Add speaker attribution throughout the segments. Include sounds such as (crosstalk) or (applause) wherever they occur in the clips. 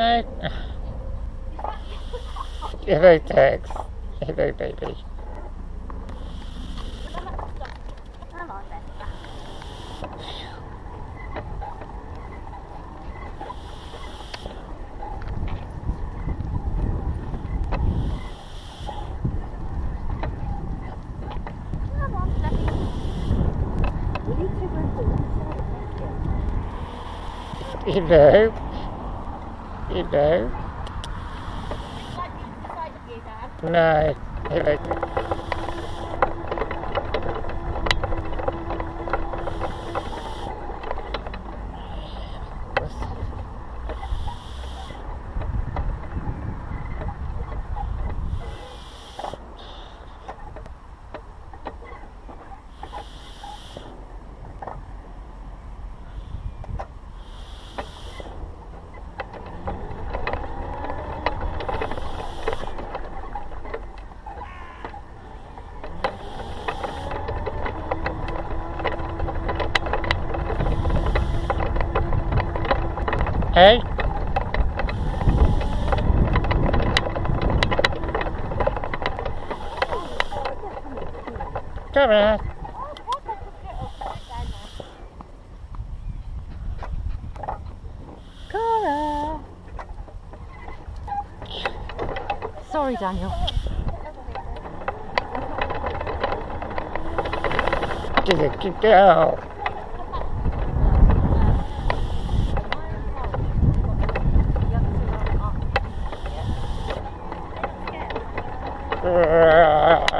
Speaker 1: No. (sighs) Hello, Tex. Hello, baby. Know. You know. No. Hey? Come here.
Speaker 2: Cora! Sorry, Daniel.
Speaker 1: Good girl.
Speaker 2: No, (laughs)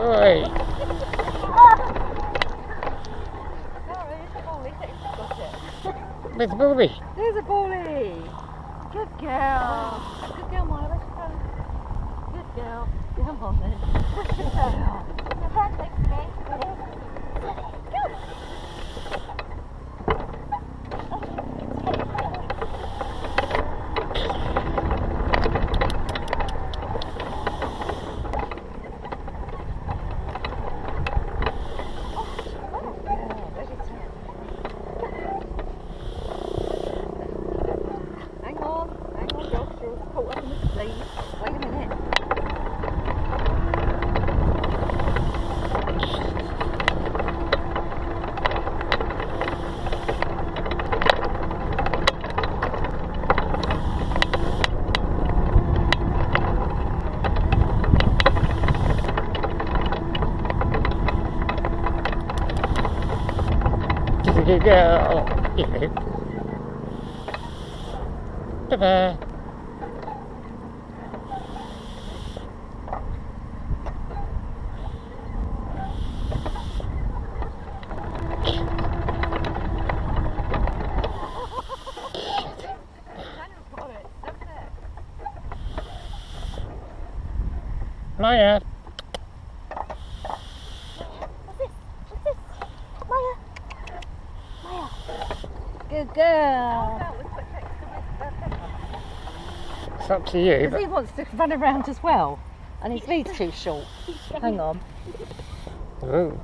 Speaker 1: Oi.
Speaker 2: Sorry, it's a bully. It's got it.
Speaker 1: Miss Booby.
Speaker 2: There's a bully. Good girl. Good girl, Maya. Where's your phone? Good girl. Come on then. Good girl.
Speaker 3: Your friend next me.
Speaker 2: Hang on, hang on, Josh, you're caught up in the sleeve. Wait a minute.
Speaker 1: Good girl. Yeah. Bye-bye.
Speaker 2: Got it. Up there.
Speaker 1: Maya.
Speaker 3: What's this? What's this? Maya. Maya.
Speaker 2: Good girl. That was put next to Mr. Pepper.
Speaker 1: It's up to you. But
Speaker 2: he wants to run around as well. And his lead's too short. Hang on.
Speaker 1: Ooh.